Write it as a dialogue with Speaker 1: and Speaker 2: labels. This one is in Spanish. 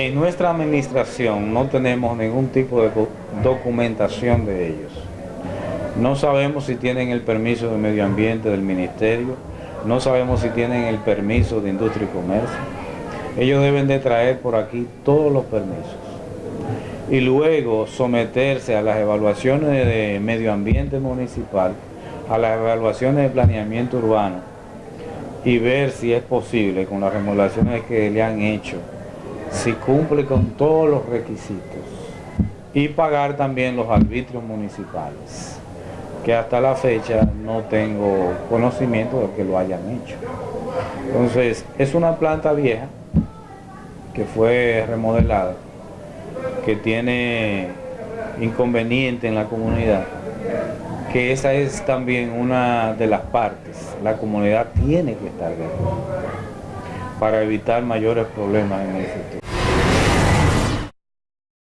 Speaker 1: En nuestra administración no tenemos ningún tipo de documentación de ellos. No sabemos si tienen el permiso de medio ambiente del ministerio, no sabemos si tienen el permiso de industria y comercio. Ellos deben de traer por aquí todos los permisos y luego someterse a las evaluaciones de medio ambiente municipal, a las evaluaciones de planeamiento urbano y ver si es posible con las remodelaciones que le han hecho si cumple con todos los requisitos y pagar también los arbitrios municipales, que hasta la fecha no tengo conocimiento de que lo hayan hecho. Entonces, es una planta vieja que fue remodelada, que tiene inconveniente en la comunidad, que esa es también una de las partes. La comunidad tiene que estar de acuerdo para evitar mayores problemas en el futuro.